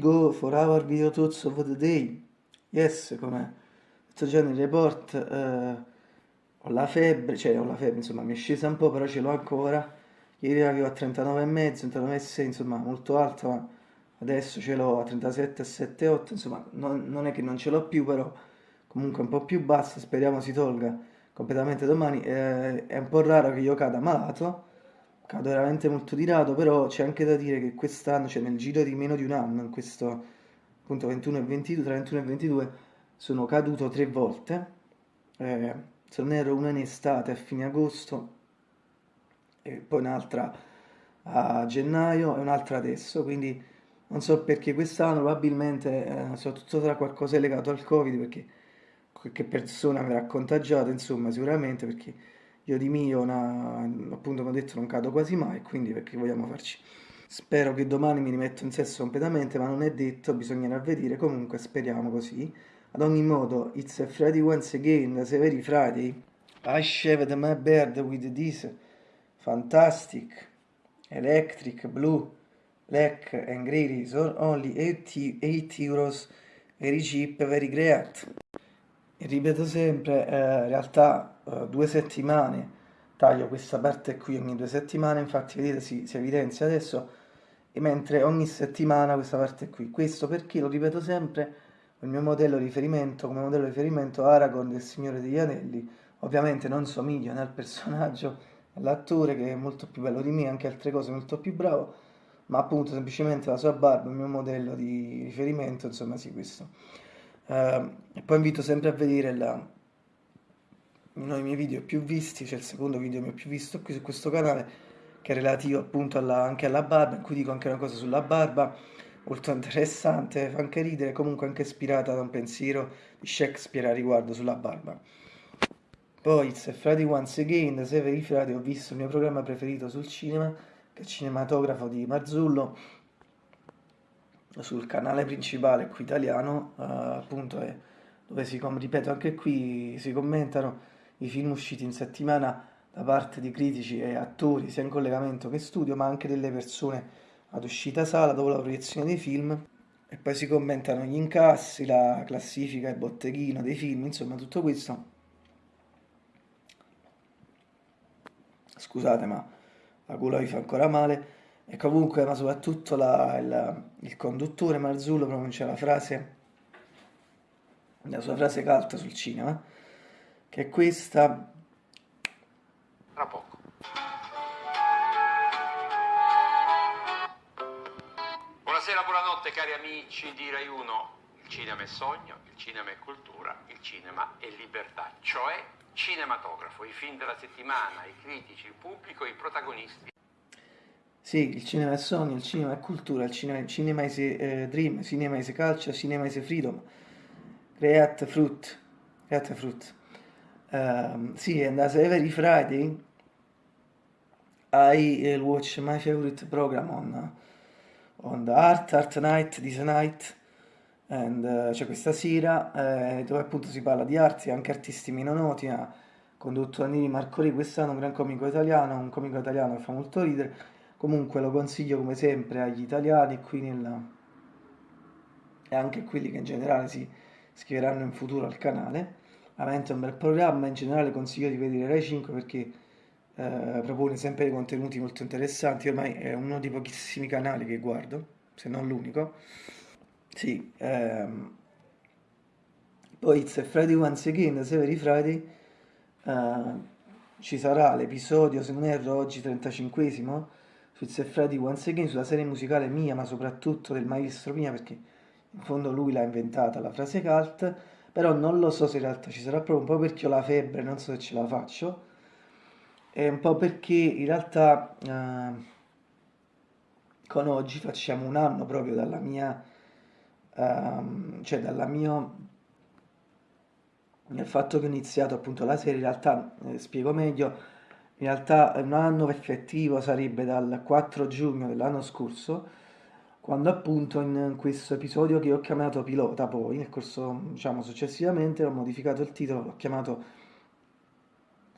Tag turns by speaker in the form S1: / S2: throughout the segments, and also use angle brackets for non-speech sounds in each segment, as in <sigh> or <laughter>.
S1: Go for our video thoughts of the day. Yes, come detto già report, eh, ho la febbre, cioè ho la febbre, insomma mi è scesa un po', però ce l'ho ancora. Ieri avevo a 39,5, 39,6, insomma molto alta, ma adesso ce l'ho a 37,7,8, insomma non, non, è che non ce l'ho più, però comunque un po' più bassa, speriamo si tolga completamente domani. Eh, è un po' raro che io cada malato cado veramente molto di rado, però c'è anche da dire che quest'anno, cioè nel giro di meno di un anno, in questo appunto 21 e 22, tra 21 e 22, sono caduto tre volte, eh, se non ero una in estate a fine agosto, e poi un'altra a gennaio e un'altra adesso, quindi non so perché quest'anno probabilmente, eh, soprattutto tra qualcosa legato al Covid, perché qualche persona avrà contagiato, insomma, sicuramente, perché io di mio, una, appunto come ho detto, non cado quasi mai, quindi perché vogliamo farci? Spero che domani mi rimetto in sesso completamente, ma non è detto, bisognerà vedere, comunque speriamo così. Ad ogni modo, it's a Friday once again, the very Friday. I shaved my beard with this fantastic electric blue black and grey razor, only 80, 80 euros, very cheap, very great. Ripeto sempre, eh, in realtà eh, due settimane taglio questa parte qui ogni due settimane, infatti vedete si, si evidenzia adesso, e mentre ogni settimana questa parte qui. Questo perché, lo ripeto sempre, il mio modello di riferimento, come modello di riferimento Aragorn del Signore degli Anelli, ovviamente non somiglio né al personaggio, all'attore che è molto più bello di me, anche altre cose molto più bravo, ma appunto semplicemente la sua barba, il mio modello di riferimento, insomma sì questo. Uh, e poi invito sempre a vedere la, uno dei miei video più visti, cioè il secondo video mio più visto qui su questo canale, che è relativo appunto alla, anche alla barba, in cui dico anche una cosa sulla barba, molto interessante, fa anche ridere, comunque anche ispirata da un pensiero di Shakespeare a riguardo sulla barba. Poi, It's Friday Once Again, Severi Frati, ho visto il mio programma preferito sul cinema, che è il cinematografo di Marzullo, sul canale principale qui italiano, uh, appunto, è, dove si, ripeto, anche qui si commentano i film usciti in settimana da parte di critici e attori, sia in collegamento che studio, ma anche delle persone ad uscita sala dopo la proiezione dei film. E poi si commentano gli incassi, la classifica, il botteghino dei film, insomma tutto questo. Scusate, ma la gola vi fa ancora male. E comunque, ma soprattutto la, il, il, conduttore Marzullo pronuncia la frase, la sua frase calta sul cinema, che è questa.
S2: Tra poco. Buonasera, buonanotte cari amici di Rai 1. Il cinema è sogno, il cinema è cultura, il cinema è libertà, cioè cinematografo, i film della settimana, i critici, il pubblico, i protagonisti.
S1: Sì, il cinema è sogno, il cinema è cultura, il cinema, il cinema is eh, dream, cinema is culture, cinema is freedom. Create fruit, create fruit. Um, sì, and as every Friday I uh, watch my favorite program on, uh, on the Art, Art Night, This Night, and, uh, cioè questa sera, eh, dove appunto si parla di arti, anche artisti meno noti, ha condotto Annini Marcori quest'anno, un gran comico italiano, un comico italiano che fa molto ridere, comunque lo consiglio come sempre agli italiani qui nella... e anche a quelli che in generale si iscriveranno in futuro al canale veramente un bel programma, in generale consiglio di vedere Rai 5 perché eh, propone sempre dei contenuti molto interessanti, ormai è uno dei pochissimi canali che guardo, se non l'unico. Sì, ehm, poi It's a Friday Once Again, Severi Friday, eh, ci sarà l'episodio, se non erro, oggi 35esimo, su It's a Friday Once Again, sulla serie musicale mia, ma soprattutto del maestro mia, perché in fondo lui l'ha inventata la frase cult, però non lo so se in realtà ci sarà proprio un po' perché ho la febbre, non so se ce la faccio, e un po' perché in realtà eh, con oggi facciamo un anno proprio dalla mia, eh, cioè dalla mia, nel fatto che ho iniziato appunto la serie, in realtà, eh, spiego meglio, in realtà un anno effettivo sarebbe dal 4 giugno dell'anno scorso, quando appunto in questo episodio che ho chiamato pilota poi, nel corso diciamo successivamente ho modificato il titolo, l'ho chiamato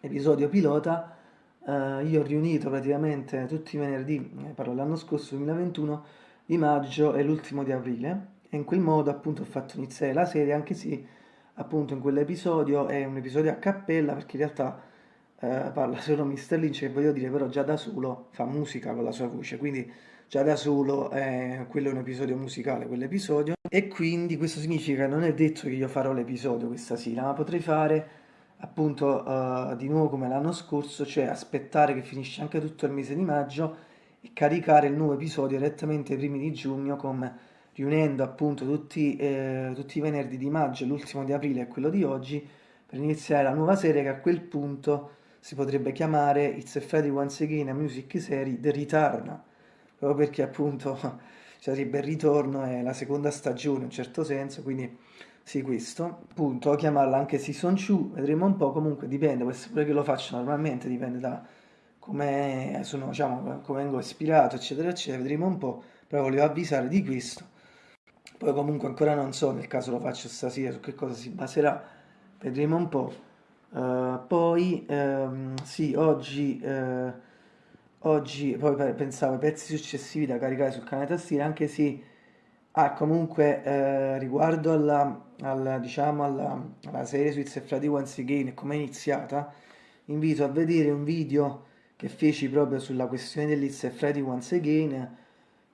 S1: episodio pilota, eh, io ho riunito praticamente tutti i venerdì, eh, parlo dell'anno scorso 2021, di maggio e l'ultimo di aprile. E in quel modo appunto ho fatto iniziare la serie anche se appunto in quell'episodio è un episodio a cappella perché in realtà eh, parla solo Mr. Lynch che voglio dire però già da solo fa musica con la sua voce quindi già da solo eh, quello è un episodio musicale quell'episodio e quindi questo significa che non è detto che io farò l'episodio questa sera ma potrei fare appunto uh, di nuovo come l'anno scorso cioè aspettare che finisce anche tutto il mese di maggio e caricare il nuovo episodio direttamente ai primi di giugno come riunendo appunto tutti, eh, tutti i venerdì di maggio, l'ultimo di aprile e quello di oggi, per iniziare la nuova serie che a quel punto si potrebbe chiamare It's a Friday Once Again, a music serie The Return, proprio perché appunto <laughs> sarebbe il ritorno e la seconda stagione in un certo senso, quindi sì questo, appunto, chiamarla anche Season 2, vedremo un po', comunque dipende, essere pure che lo faccio normalmente, dipende da come sono, diciamo, come vengo ispirato, eccetera, eccetera, vedremo un po', però volevo avvisare di questo. Poi comunque ancora non so, nel caso lo faccio stasera, su che cosa si baserà, vedremo un po'. Uh, poi, um, sì, oggi, uh, oggi poi pensavo ai pezzi successivi da caricare sul canale tastiera, anche se ah, comunque uh, riguardo alla, alla, diciamo, alla, alla serie su It's Friday Once Again e come è iniziata, invito a vedere un video che feci proprio sulla questione dell'It's Friday Once Again,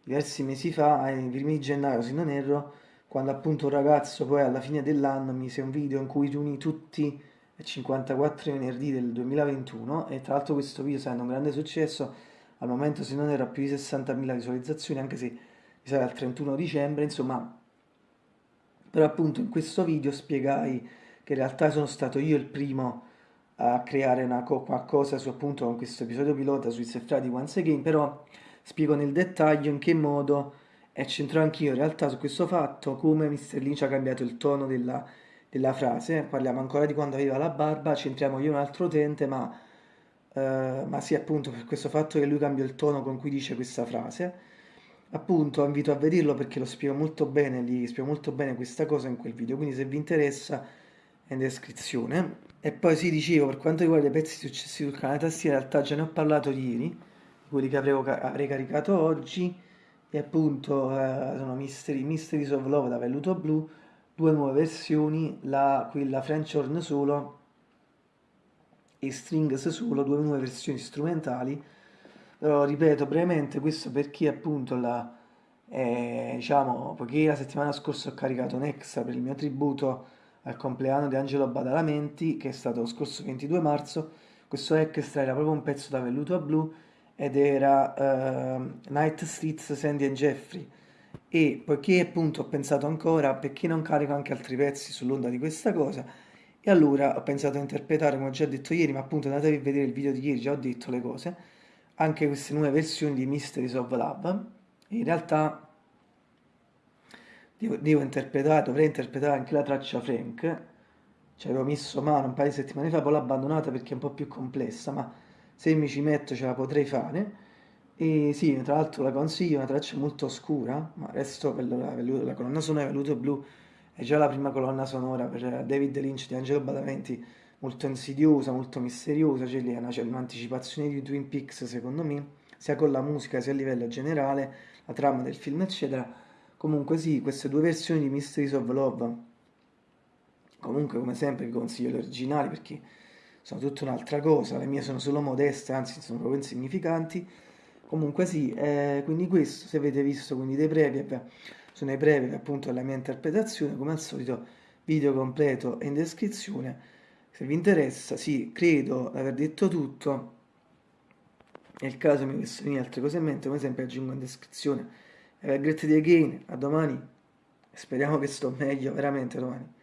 S1: diversi mesi fa, ai primi gennaio se non erro, quando appunto un ragazzo poi alla fine dell'anno mise un video in cui riunì tutti 54 venerdì del 2021 e tra l'altro questo video essendo un grande successo, al momento se non era più di 60.000 visualizzazioni, anche se risale al 31 dicembre, insomma, però appunto in questo video spiegai che in realtà sono stato io il primo a creare una, qualcosa su appunto con questo episodio pilota su It's Friday Once Again, però spiego nel dettaglio in che modo e centro anch'io in realtà su questo fatto come Mr. Lynch ha cambiato il tono della, della frase, parliamo ancora di quando aveva la barba, centriamo io un altro utente, ma, eh, ma sì appunto per questo fatto che lui cambia il tono con cui dice questa frase. Appunto invito a vederlo perché lo spiego molto bene, gli spiego molto bene questa cosa in quel video, quindi se vi interessa è in descrizione. E poi sì, dicevo, per quanto riguarda i pezzi successivi sul canale tastiera, in realtà già ne ho parlato ieri, quelli che avrei, avrei caricato oggi e appunto eh, sono Mystery, Mysteries of Love da velluto blu due nuove versioni la, quella French Horn solo e Strings solo due nuove versioni strumentali. Però ripeto brevemente questo perché appunto la eh, diciamo poiché la settimana scorsa ho caricato un extra per il mio tributo al compleanno di Angelo Badalamenti che è stato lo scorso 22 marzo questo extra era proprio un pezzo da velluto blu ed era uh, Night Streets Sandy and Jeffrey e poiché appunto ho pensato ancora perché non carico anche altri pezzi sull'onda di questa cosa e allora ho pensato a interpretare come ho già detto ieri ma appunto andatevi a vedere il video di ieri già ho detto le cose anche queste nuove versioni di Mysteries of Love. In realtà devo, devo interpretare dovrei interpretare anche la traccia Frank. Ci avevo messo mano un paio di settimane fa poi l'ho abbandonata perché è un po' più complessa ma se mi ci metto ce la potrei fare e sì, tra l'altro la consiglio, una traccia molto oscura, ma resto per la, la colonna sonora Veluto Blu è già la prima colonna sonora per David Lynch di Angelo Badamenti, molto insidiosa, molto misteriosa, c'è lì un'anticipazione di Twin Peaks secondo me, sia con la musica sia a livello generale, la trama del film eccetera. Comunque sì, queste due versioni di Mysteries of Love, comunque come sempre vi consiglio le originali perché sono tutta un'altra cosa, le mie sono solo modeste, anzi sono proprio insignificanti. Comunque sì, eh, quindi questo, se avete visto quindi dei brevi, sono i brevi appunto della mia interpretazione, come al solito video completo e in descrizione. Se vi interessa, sì, credo di aver detto tutto. Nel caso mi vengono altre cose in mente, come sempre aggiungo in descrizione. Have a great day again, a domani. Speriamo che sto meglio, veramente domani.